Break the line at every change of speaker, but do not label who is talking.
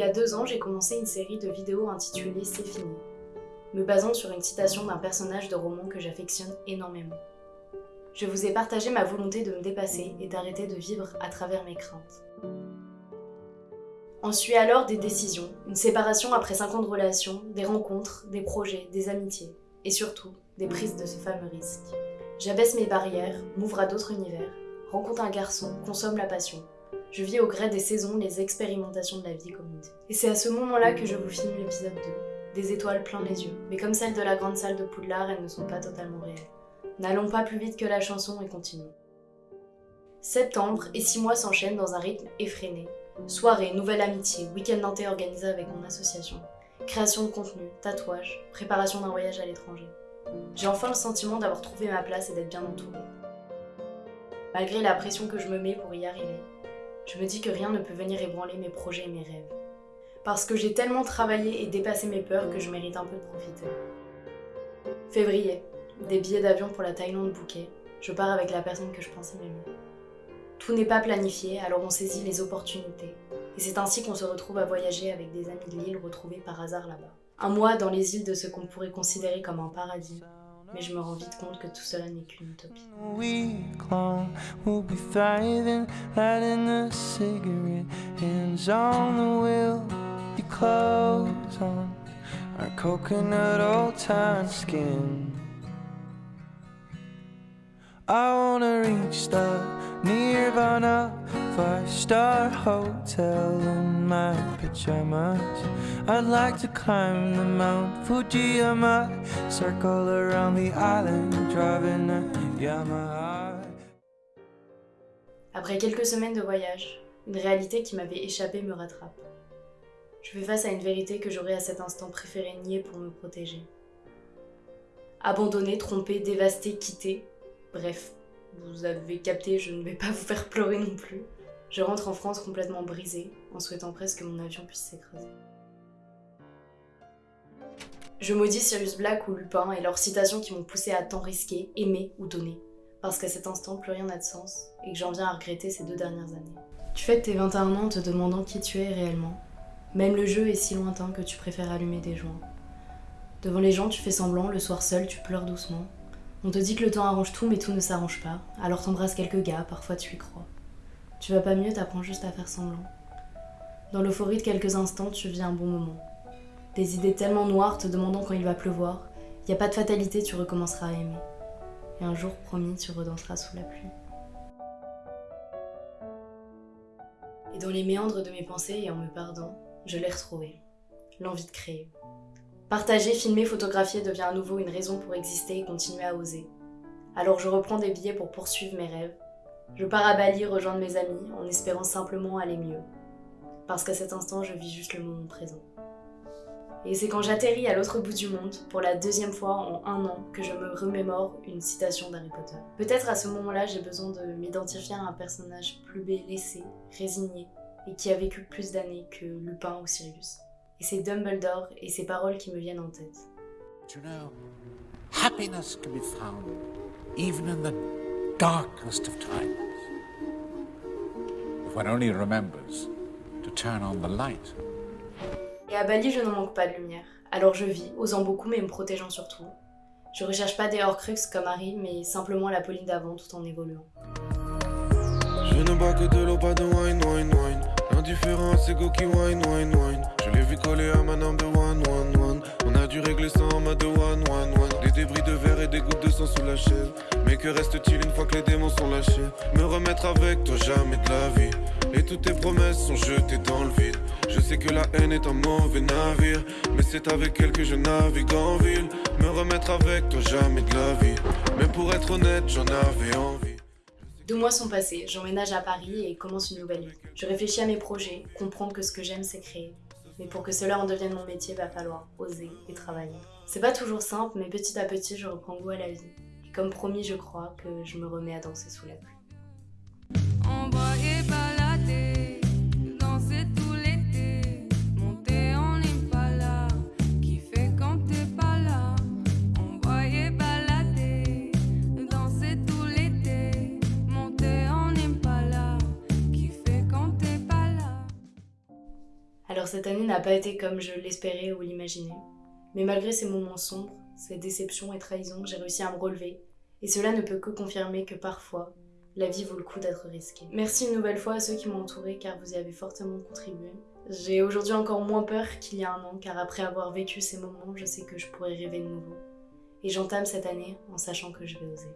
Y a deux ans, j'ai commencé une série de vidéos intitulée C'est fini, me basant sur une citation d'un personnage de roman que j'affectionne énormément. Je vous ai partagé ma volonté de me dépasser et d'arrêter de vivre à travers mes craintes. En suit alors des décisions, une séparation après 5 ans de relations, des rencontres, des projets, des amitiés, et surtout, des prises de ce fameux risque. J'abaisse mes barrières, m'ouvre à d'autres univers, rencontre un garçon, consomme la passion. Je vis au gré des saisons les expérimentations de la vie commune. Et c'est à ce moment-là que je vous filme l'épisode 2. Des étoiles plein les yeux, mais comme celles de la grande salle de Poudlard, elles ne sont pas totalement réelles. N'allons pas plus vite que la chanson et continuons. Septembre et six mois s'enchaînent dans un rythme effréné. Soirée, nouvelle amitié, week-end nantais organisé avec mon association, création de contenu, tatouage, préparation d'un voyage à l'étranger. J'ai enfin le sentiment d'avoir trouvé ma place et d'être bien entourée. Malgré la pression que je me mets pour y arriver, je me dis que rien ne peut venir ébranler mes projets et mes rêves. Parce que j'ai tellement travaillé et dépassé mes peurs que je mérite un peu de profiter. Février, des billets d'avion pour la Thaïlande bouquet, je pars avec la personne que je pensais m'aimer. Tout n'est pas planifié, alors on saisit les opportunités. Et c'est ainsi qu'on se retrouve à voyager avec des amis de l'île retrouvés par hasard là-bas. Un mois dans les îles de ce qu'on pourrait considérer comme un paradis, mais je me rends vite compte que tout cela n'est qu'une utopie. I wanna reach the Nirvana I'd like to climb the Mount Circle around the island driving a Yamaha Après quelques semaines de voyage, une réalité qui m'avait échappé me rattrape. Je fais face à une vérité que j'aurais à cet instant préféré nier pour me protéger. Abandonné, trompé, dévasté, quitté, Bref, vous avez capté, je ne vais pas vous faire pleurer non plus. Je rentre en France complètement brisée, en souhaitant presque que mon avion puisse s'écraser. Je maudis Sirius Black ou Lupin et leurs citations qui m'ont poussé à tant risquer, aimer ou donner. Parce qu'à cet instant, plus rien n'a de sens, et que j'en viens à regretter ces deux dernières années. Tu fêtes tes 21 ans en te demandant qui tu es réellement. Même le jeu est si lointain que tu préfères allumer des joints. Devant les gens, tu fais semblant, le soir seul, tu pleures doucement, on te dit que le temps arrange tout, mais tout ne s'arrange pas. Alors t'embrasses quelques gars, parfois tu y crois. Tu vas pas mieux, t'apprends juste à faire semblant. Dans l'euphorie de quelques instants, tu vis un bon moment. Des idées tellement noires te demandant quand il va pleuvoir. Y a pas de fatalité, tu recommenceras à aimer. Et un jour, promis, tu redanseras sous la pluie. Et dans les méandres de mes pensées et en me perdant, je l'ai retrouvé. L'envie de créer. Partager, filmer, photographier devient à nouveau une raison pour exister et continuer à oser. Alors je reprends des billets pour poursuivre mes rêves. Je pars à Bali rejoindre mes amis en espérant simplement aller mieux. Parce qu'à cet instant, je vis juste le moment présent. Et c'est quand j'atterris à l'autre bout du monde, pour la deuxième fois en un an, que je me remémore une citation d'Harry Potter. Peut-être à ce moment-là, j'ai besoin de m'identifier à un personnage plus laissé, résigné, et qui a vécu plus d'années que Lupin ou Sirius. Et c'est Dumbledore et ses paroles qui me viennent en tête. You know, happiness can be found even in the darkest of times. If one only remembers to turn on the light. Et à Bali, je n'en manque pas de lumière. Alors je vis, osant beaucoup mais me protégeant surtout. Je recherche pas des Horcruxes comme Harry, mais simplement la Pauline d'avant tout en évoluant. Je ne bois que de l'eau, pas de wine, wine, wine. L'indifférence, c'est go qui wine, wine, wine. Je l'ai vu coller à ma norme de one, one, one. On a dû régler ça en mode one, des gouttes de sang sous la chaise. Mais que reste-t-il une fois que les démons sont lâchés? Me remettre avec toi, jamais de la vie. Et toutes tes promesses sont jetées dans le vide. Je sais que la haine est un mauvais navire. Mais c'est avec elle que je navigue en ville. Me remettre avec toi, jamais de la vie. Mais pour être honnête, j'en avais envie. Deux mois sont passés, j'emménage à Paris et commence une nouvelle vie. Je réfléchis à mes projets, comprendre que ce que j'aime c'est créer. Mais pour que cela en devienne mon métier, va falloir oser et travailler. C'est pas toujours simple, mais petit à petit je reprends goût à la vie. Et comme promis, je crois que je me remets à danser sous la pluie. Alors cette année n'a pas été comme je l'espérais ou l'imaginais. Mais malgré ces moments sombres, ces déceptions et trahisons, j'ai réussi à me relever. Et cela ne peut que confirmer que parfois, la vie vaut le coup d'être risquée. Merci une nouvelle fois à ceux qui m'ont entouré car vous y avez fortement contribué. J'ai aujourd'hui encore moins peur qu'il y a un an car après avoir vécu ces moments, je sais que je pourrais rêver de nouveau. Et j'entame cette année en sachant que je vais oser.